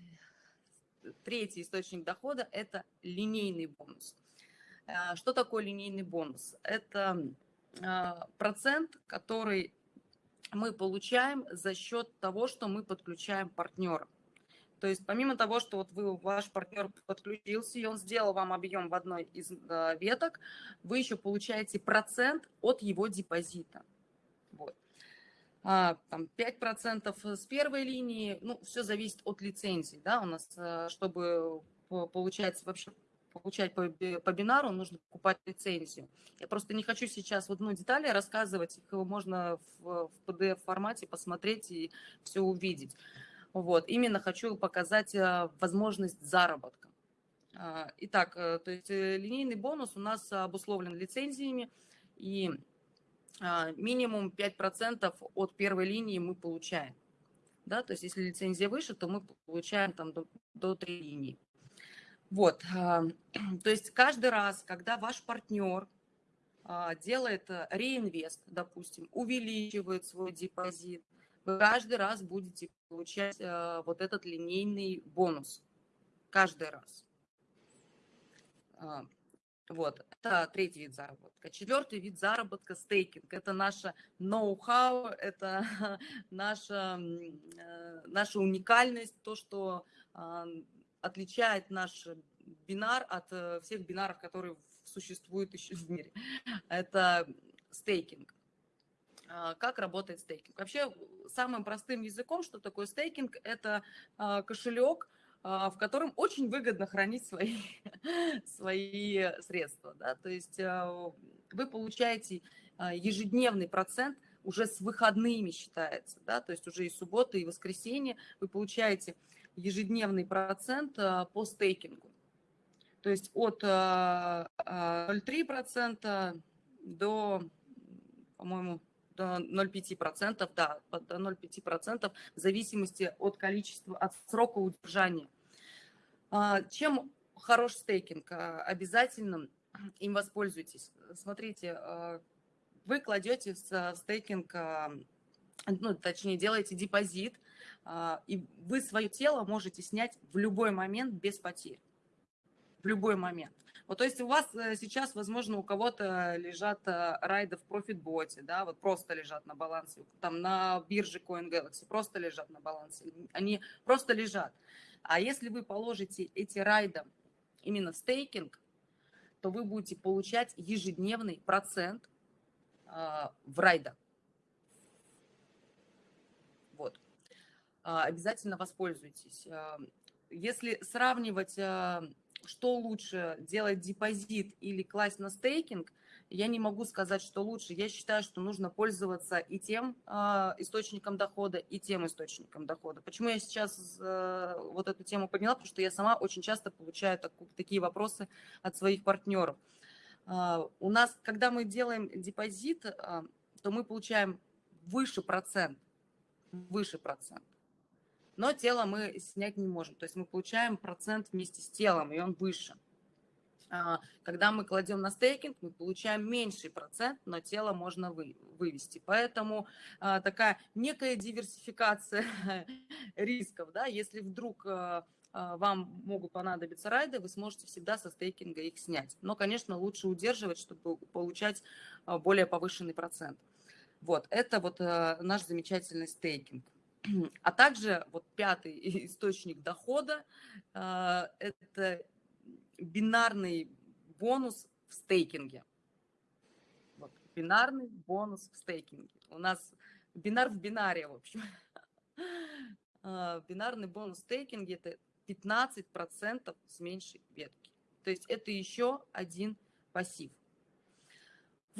третий источник дохода – это линейный бонус. А, что такое линейный бонус? Это а, процент, который мы получаем за счет того, что мы подключаем партнера. То есть помимо того, что вот вы, ваш партнер подключился, и он сделал вам объем в одной из э, веток, вы еще получаете процент от его депозита. Вот. А, там 5% с первой линии, ну, все зависит от лицензии, да, у нас, э, чтобы получать вообще получать по, по бинару, нужно покупать лицензию. Я просто не хочу сейчас вот, ну, детали рассказывать, их можно в, в PDF-формате посмотреть и все увидеть. Вот, именно хочу показать э, возможность заработка. А, итак, э, то есть э, линейный бонус у нас обусловлен лицензиями, и а, минимум 5% от первой линии мы получаем. Да, то есть если лицензия выше, то мы получаем там до, до 3 линии. Вот, а, [clears throat] то есть каждый раз, когда ваш партнер делает реинвест, допустим, увеличивает свой депозит, вы каждый раз будете получать э, вот этот линейный бонус. Каждый раз. А, вот, это третий вид заработка. Четвертый вид заработка – стейкинг. Это наше ноу-хау, это [laughs] наша, э, наша уникальность, то, что э, отличает наш бинар от э, всех бинаров, которые существуют еще в мире. Это стейкинг. А, как работает стейкинг. Вообще, самым простым языком, что такое стейкинг, это а, кошелек, а, в котором очень выгодно хранить свои, [laughs] свои средства. Да? То есть вы получаете ежедневный процент уже с выходными считается, да, то есть уже и суббота, и воскресенье вы получаете ежедневный процент по стейкингу. То есть от 0,3% до, по-моему, 0,5%, да, до 0,5% в зависимости от количества, от срока удержания. А, чем хорош стейкинг? А, обязательно им воспользуйтесь. Смотрите, а, вы кладете в стейкинг, ну, точнее, делаете депозит, и вы свое тело можете снять в любой момент без потерь. В любой момент. Вот, то есть у вас э, сейчас, возможно, у кого-то лежат э, райды в профитботе, да, вот просто лежат на балансе, там на бирже CoinGalaxy просто лежат на балансе, они просто лежат. А если вы положите эти райды именно в стейкинг, то вы будете получать ежедневный процент э, в райдах. Вот. Э, обязательно воспользуйтесь. Э, если сравнивать э, что лучше, делать депозит или класть на стейкинг, я не могу сказать, что лучше. Я считаю, что нужно пользоваться и тем э, источником дохода, и тем источником дохода. Почему я сейчас э, вот эту тему подняла? Потому что я сама очень часто получаю так, такие вопросы от своих партнеров. Э, у нас, когда мы делаем депозит, э, то мы получаем выше процент, выше процент но тело мы снять не можем. То есть мы получаем процент вместе с телом, и он выше. А, когда мы кладем на стейкинг, мы получаем меньший процент, но тело можно вы, вывести. Поэтому а, такая некая диверсификация [laughs] рисков. Да? Если вдруг а, вам могут понадобиться райды, вы сможете всегда со стейкинга их снять. Но, конечно, лучше удерживать, чтобы получать более повышенный процент. Вот, это вот наш замечательный стейкинг. [clears throat] А также вот пятый [laughs] источник дохода а, – это бинарный бонус в стейкинге. Вот, бинарный бонус в стейкинге. У нас бинар в бинаре, в общем. [laughs] А, бинарный бонус в стейкинге – это 15% с меньшей ветки. То есть это еще один пассив.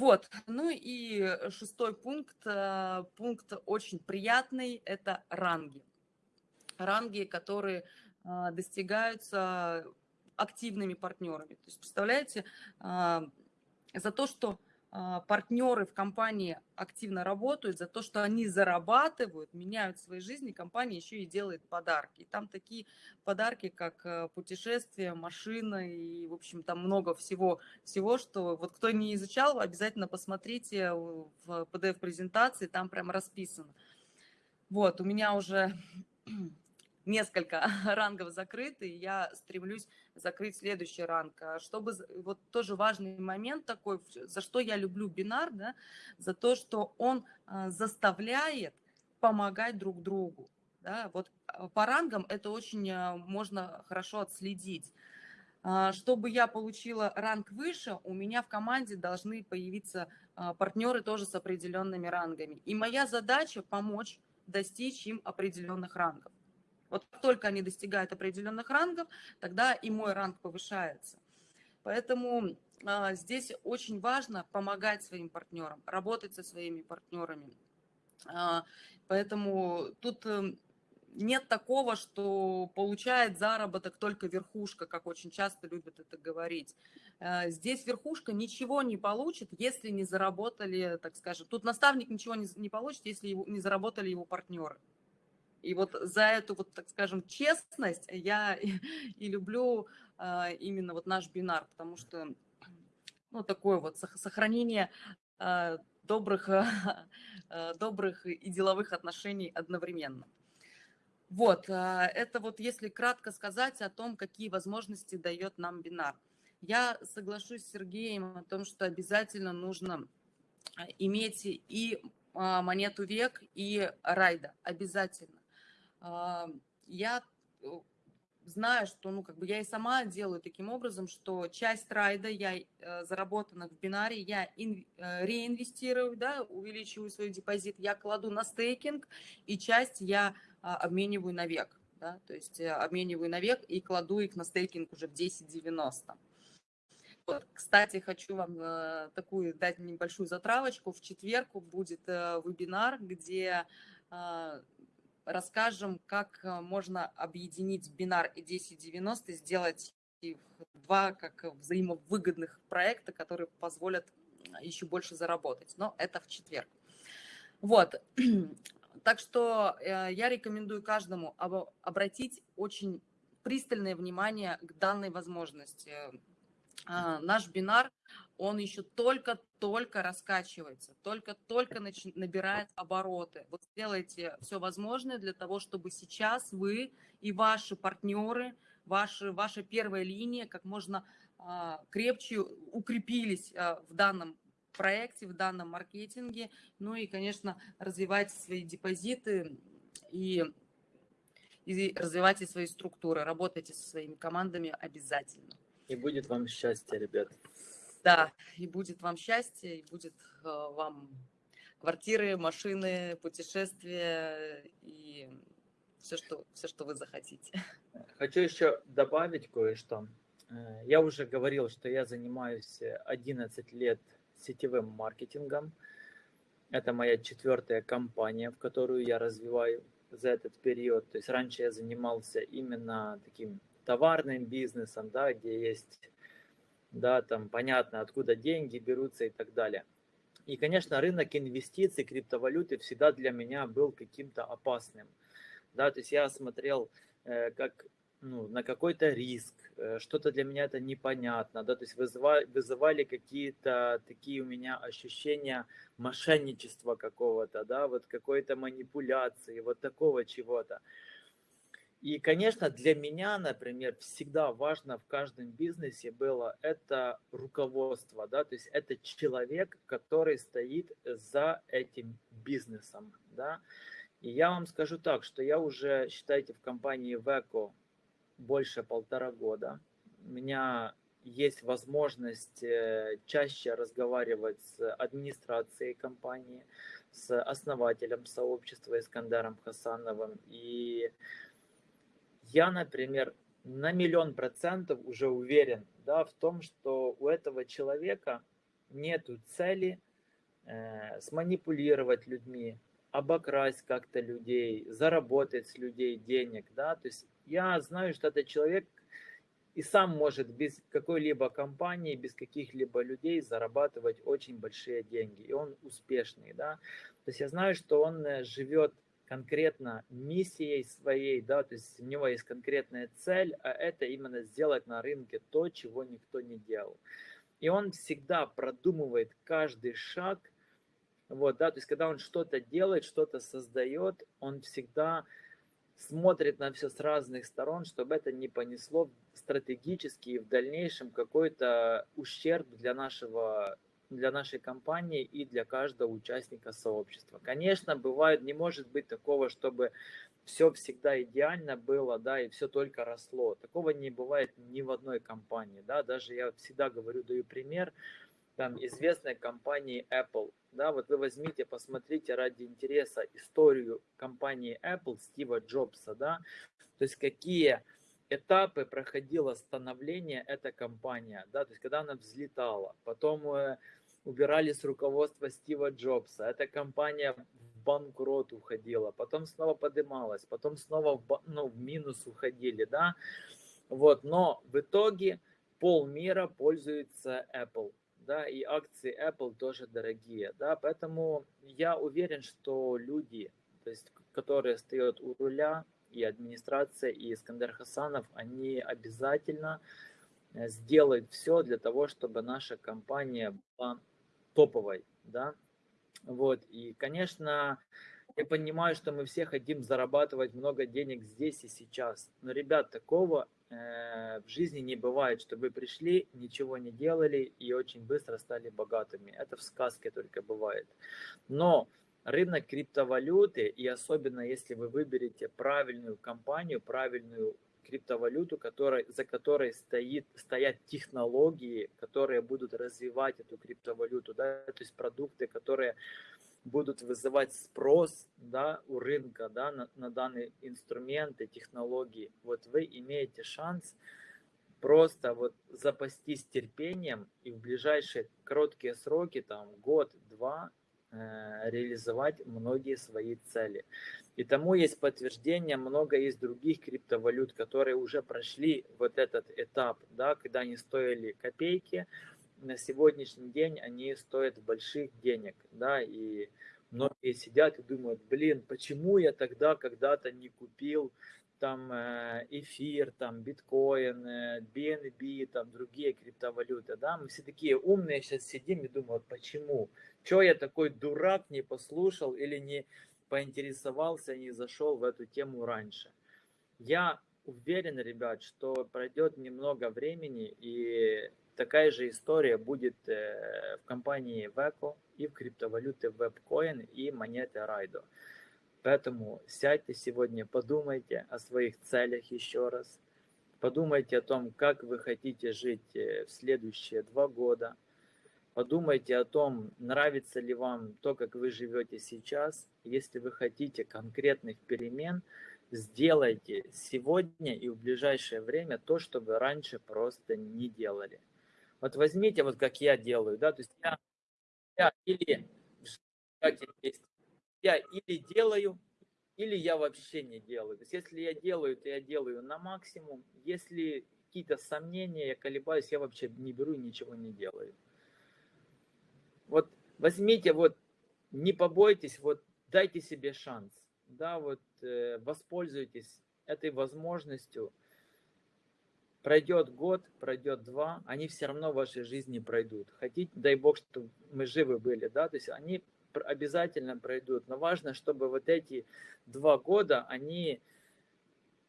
Вот, ну и шестой пункт, э, пункт очень приятный, это ранги. Ранги, которые э, достигаются активными партнерами. То есть, представляете, э, за то, что партнеры в компании активно работают, за то, что они зарабатывают, меняют свои жизни, компания еще и делает подарки. И там такие подарки, как э, путешествия, машина и, в общем, там много всего, всего, что вот кто не изучал, обязательно посмотрите в PDF-презентации, там прям расписано. Вот, у меня уже несколько [laughs] рангов закрыты, и я стремлюсь закрыть следующий ранг. А чтобы, вот тоже важный момент такой, за что я люблю бинар, да, за то, что он а, заставляет помогать друг другу. Да, вот а, по рангам это очень можно хорошо отследить. Чтобы я получила ранг выше, у меня в команде должны появиться партнеры тоже с определенными рангами. И моя задача помочь достичь им определенных рангов. Вот только они достигают определенных рангов, тогда и мой ранг повышается. Поэтому а, здесь очень важно помогать своим партнерам, работать со своими партнерами. А, поэтому тут э, нет такого, что получает заработок только верхушка, как очень часто любят это говорить. А, здесь верхушка ничего не получит, если не заработали, так скажем, тут наставник ничего не, не получит, если его, не заработали его партнеры. И вот за эту, вот, так скажем, честность я [laughs] и, люблю а, именно вот наш бинар, потому что, ну, такое вот сохранение а, добрых, [laughs] а, добрых и деловых отношений одновременно. Вот, это вот если кратко сказать о том, какие возможности дает нам бинар. Я соглашусь с Сергеем о том, что обязательно нужно иметь и монету век, и райда, обязательно я э, знаю, что, ну, как бы я и сама делаю таким образом, что часть райда я э, заработанных в бинаре я э, реинвестирую, да, увеличиваю свой депозит, я кладу на стейкинг, и часть я а, обмениваю на век, да, то есть обмениваю на век и кладу их на стейкинг уже в 10.90. Вот, кстати, хочу вам э, такую дать небольшую затравочку. В четверг будет э, вебинар, где э, расскажем, как э, можно объединить бинар и 1090, сделать два как взаимовыгодных проекта, которые позволят еще больше заработать. Но это в четверг. Вот. [clears throat] Так что э, я рекомендую каждому обратить очень пристальное внимание к данной возможности. Наш бинар он еще только-только раскачивается, только-только набирает обороты. Вот сделайте все возможное для того, чтобы сейчас вы и ваши партнеры, ваши, ваша первая линия как можно а, крепче укрепились а, в данном проекте, в данном маркетинге. Ну и, конечно, развивайте свои депозиты и, и развивайте свои структуры, работайте со своими командами обязательно. И будет вам счастье, ребят. Да, и будет вам счастье, и будет э, вам квартиры, машины, путешествия и все, что, все, что вы захотите. Хочу еще добавить кое-что. Э, я уже говорил, что я занимаюсь 11 лет сетевым маркетингом. Это моя четвертая компания, в которую я развиваю за этот период. То есть раньше я занимался именно таким товарным бизнесом, да, где есть да, там понятно, откуда деньги берутся и так далее. И, конечно, рынок инвестиций, криптовалюты всегда для меня был каким-то опасным. Да, то есть я смотрел э, как ну, на какой-то риск, э, что-то для меня это непонятно, да, то есть вызывали, вызывали какие-то такие у меня ощущения мошенничества какого-то, да, вот какой-то манипуляции, вот такого чего-то. И, конечно, для меня, например, всегда важно в каждом бизнесе было это руководство, да, то есть это человек, который стоит за этим бизнесом, да. И я вам скажу так, что я уже, считайте, в компании Веко больше полтора года. У меня есть возможность э, чаще разговаривать с администрацией компании, с основателем сообщества Искандаром Хасановым. И я, например, на миллион процентов уже уверен да, в том, что у этого человека нет цели э, сманипулировать людьми, обокрасть как-то людей, заработать с людей денег. Да? То есть я знаю, что этот человек и сам может без какой-либо компании, без каких-либо людей зарабатывать очень большие деньги. И он успешный. Да? То есть я знаю, что он э, живет конкретно миссией своей, да, то есть у него есть конкретная цель, а это именно сделать на рынке то, чего никто не делал. И он всегда продумывает каждый шаг, вот, да, то есть когда он что-то делает, что-то создает, он всегда смотрит на все с разных сторон, чтобы это не понесло стратегически и в дальнейшем какой-то ущерб для нашего для нашей компании и для каждого участника сообщества. Конечно, бывает, не может быть такого, чтобы все всегда идеально было, да, и все только росло. Такого не бывает ни в одной компании, да, даже я всегда говорю, даю пример, там, известной компании Apple, да, вот вы возьмите, посмотрите ради интереса историю компании Apple Стива Джобса, да, то есть какие этапы проходило становление эта компания, да, то есть когда она взлетала, потом э, убирали с руководства Стива Джобса, эта компания в банкрот уходила, потом снова поднималась, потом снова в, ну, в минус уходили, да, вот, но в итоге полмира пользуется Apple, да, и акции Apple тоже дорогие, да, поэтому я уверен, что люди, то есть, которые стоят у руля, и администрация, и Искандер Хасанов, они обязательно э, сделают все для того, чтобы наша компания была топовой, да, вот, и, конечно, я понимаю, что мы все хотим зарабатывать много денег здесь и сейчас, но, ребят, такого Э, в жизни не бывает, что вы пришли, ничего не делали и очень быстро стали богатыми. Это в сказке только бывает. Но рынок криптовалюты, и особенно если вы выберете правильную компанию, правильную криптовалюту, которой, за которой стоит, стоят технологии, которые будут развивать эту криптовалюту, да, то есть продукты, которые будут вызывать спрос да, у рынка да, на, на данные инструменты, технологии, вот вы имеете шанс просто вот запастись терпением и в ближайшие короткие сроки, там год-два, реализовать многие свои цели. И тому есть подтверждение, много есть других криптовалют, которые уже прошли вот этот этап, да, когда они стоили копейки, на сегодняшний день они стоят больших денег, да, и многие сидят и думают, блин, почему я тогда когда-то не купил там э, эфир, там биткоин, BNB, там другие криптовалюты, да, мы все такие умные сейчас сидим и думают, почему, что я такой дурак не послушал или не поинтересовался, не зашел в эту тему раньше. Я уверен, ребят, что пройдет немного времени и Такая же история будет э, в компании Veco и в криптовалюте WebCoin и монеты Raido. Поэтому сядьте сегодня, подумайте о своих целях еще раз. Подумайте о том, как вы хотите жить э, в следующие два года. Подумайте о том, нравится ли вам то, как вы живете сейчас. Если вы хотите конкретных перемен, сделайте сегодня и в ближайшее время то, что вы раньше просто не делали. Вот возьмите, вот как я делаю, да, то есть я, я или, я или делаю, или я вообще не делаю. То есть если я делаю, то я делаю на максимум. Если какие-то сомнения, я колебаюсь, я вообще не беру и ничего не делаю. Вот возьмите, вот не побойтесь, вот дайте себе шанс, да, вот э, воспользуйтесь этой возможностью, Пройдет год, пройдет два, они все равно в вашей жизни пройдут. Хотите, дай Бог, чтобы мы живы были, да, то есть они обязательно пройдут. Но важно, чтобы вот эти два года, они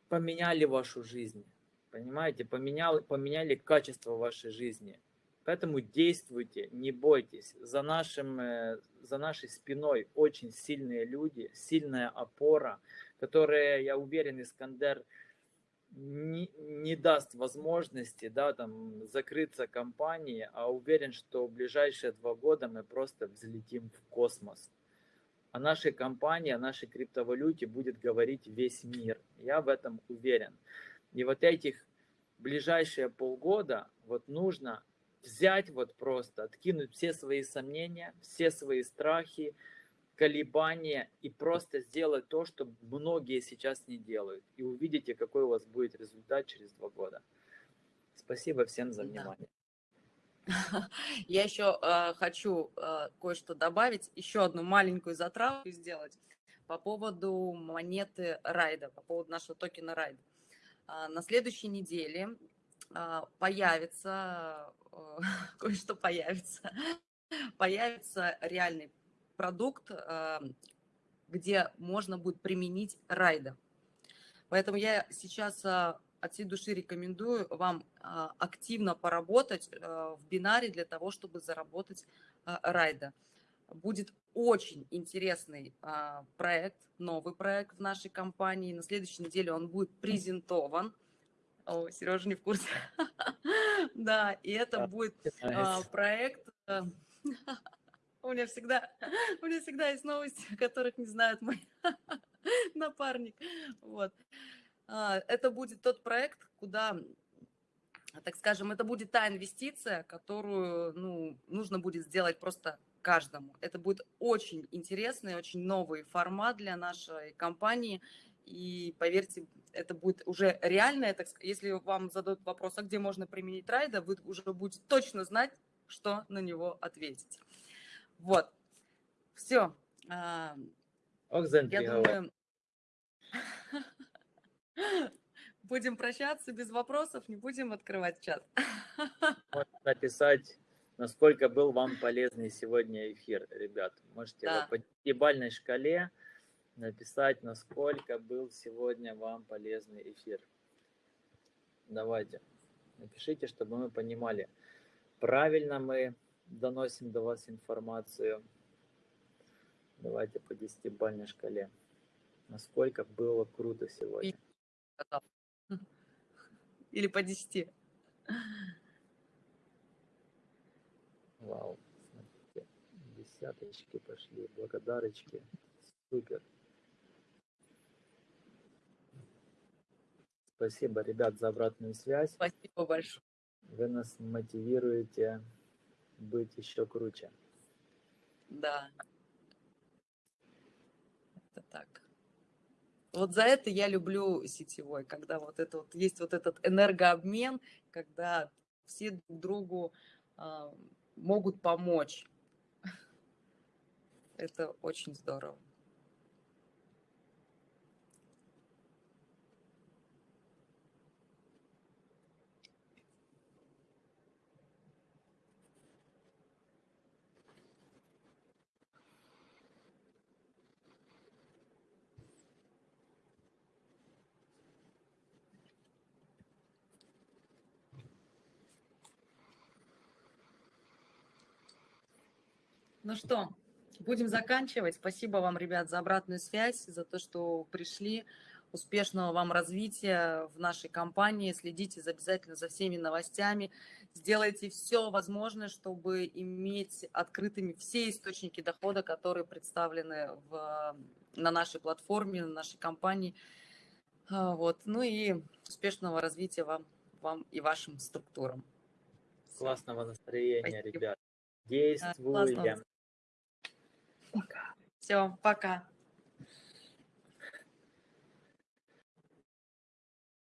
поменяли вашу жизнь. Понимаете, поменяли, поменяли качество вашей жизни. Поэтому действуйте, не бойтесь. За, нашим, э, за нашей спиной очень сильные люди, сильная опора, которые, я уверен, Искандер не, не даст возможности да, там, закрыться компании, а уверен, что в ближайшие два года мы просто взлетим в космос. О нашей компании, о нашей криптовалюте будет говорить весь мир. Я в этом уверен. И вот этих ближайшие полгода вот нужно взять вот просто, откинуть все свои сомнения, все свои страхи, колебания и просто сделать то, что многие сейчас не делают. И увидите, какой у вас будет результат через два года. Спасибо всем за внимание. [laughs] Я еще э, хочу э, кое-что добавить, еще одну маленькую затравку сделать по поводу монеты Райда, по поводу нашего токена Райда. Э, на следующей неделе э, появится, э, [laughs] кое-что появится, появится реальный продукт, где можно будет применить райда. Поэтому я сейчас а, от всей души рекомендую вам а, активно поработать а, в бинаре для того, чтобы заработать райда. Будет очень интересный проект, новый проект в нашей компании. На следующей неделе он будет презентован. О, Сережа не в курсе. [laughs] Да, и это будет проект [laughs] у меня всегда, [laughs] у меня всегда есть новости, которых не знают мой [laughs] напарник. Вот. А, это будет тот проект, куда, так скажем, это будет та инвестиция, которую ну, нужно будет сделать просто каждому. Это будет очень интересный, очень новый формат для нашей компании. И поверьте, это будет уже реальное, сказать, если вам задают вопрос, а где можно применить райда, вы уже будете точно знать, что на него ответить. Вот. Все. А, Я думаю, [laughs] будем прощаться без вопросов, не будем открывать чат. [laughs] Можно написать, насколько был вам полезный сегодня эфир, ребят. Можете да. по десятибальной шкале написать, насколько был сегодня вам полезный эфир. Давайте, напишите, чтобы мы понимали, правильно мы доносим до вас информацию. Давайте по десятибальной шкале. Насколько было круто сегодня. Или по десяти. Вау, смотрите, десяточки пошли, благодарочки. Супер. Спасибо, ребят, за обратную связь. Спасибо большое. Вы нас мотивируете быть еще круче. Да. Это так. Вот за это я люблю сетевой, когда вот это вот есть вот этот энергообмен, когда все друг другу э, могут помочь. [laughs] Это очень здорово. Ну что, будем заканчивать. Спасибо вам, ребят, за обратную связь, за то, что пришли. Успешного вам развития в нашей компании. Следите обязательно за всеми новостями. Сделайте все возможное, чтобы иметь открытыми все источники дохода, которые представлены в, на нашей платформе, на нашей компании. А, вот. Ну и успешного развития вам, вам и вашим структурам. Классного настроения, Спасибо. ребят. Действуем. Все, пока.